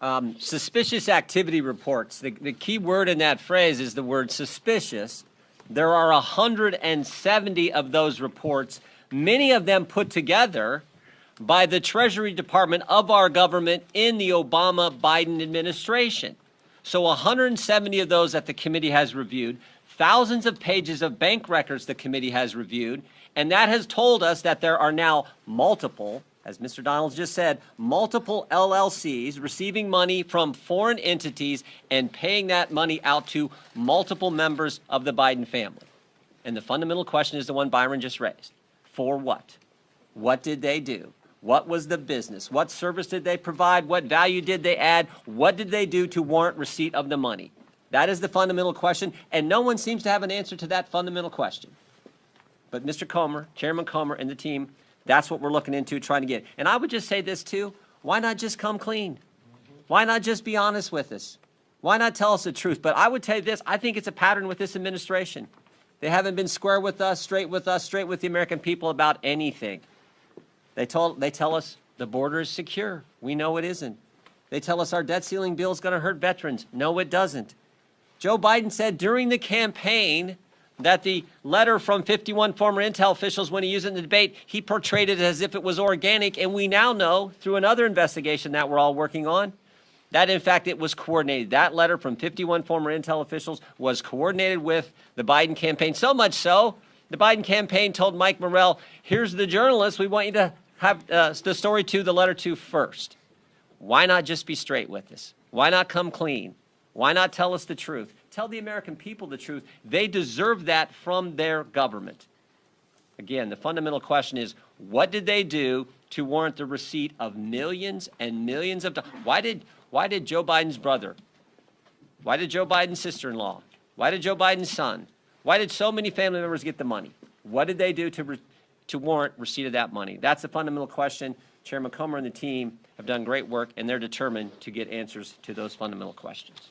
um, suspicious activity reports. The, the key word in that phrase is the word suspicious. There are 170 of those reports, many of them put together by the Treasury Department of our government in the Obama Biden administration. So 170 of those that the committee has reviewed, thousands of pages of bank records the committee has reviewed, and that has told us that there are now multiple, as Mr. Donalds just said, multiple LLCs receiving money from foreign entities and paying that money out to multiple members of the Biden family. And the fundamental question is the one Byron just raised. For what? What did they do? What was the business? What service did they provide? What value did they add? What did they do to warrant receipt of the money? That is the fundamental question, and no one seems to have an answer to that fundamental question. But Mr. Comer, Chairman Comer, and the team, that's what we're looking into, trying to get. And I would just say this too, why not just come clean? Why not just be honest with us? Why not tell us the truth? But I would tell you this, I think it's a pattern with this administration. They haven't been square with us, straight with us, straight with the American people about anything. They, told, they tell us the border is secure. We know it isn't. They tell us our debt ceiling bill is going to hurt veterans. No, it doesn't. Joe Biden said during the campaign that the letter from 51 former intel officials, when he used it in the debate, he portrayed it as if it was organic. And we now know through another investigation that we're all working on that, in fact, it was coordinated. That letter from 51 former intel officials was coordinated with the Biden campaign. So much so, the Biden campaign told Mike Morell, here's the journalist we want you to have uh, the story to, the letter to first. Why not just be straight with us? Why not come clean? Why not tell us the truth? Tell the American people the truth. They deserve that from their government. Again, the fundamental question is, what did they do to warrant the receipt of millions and millions of dollars? Why did, why did Joe Biden's brother, why did Joe Biden's sister-in-law, why did Joe Biden's son, why did so many family members get the money? What did they do to to warrant receipt of that money? That's the fundamental question. Chairman Comer and the team have done great work, and they're determined to get answers to those fundamental questions.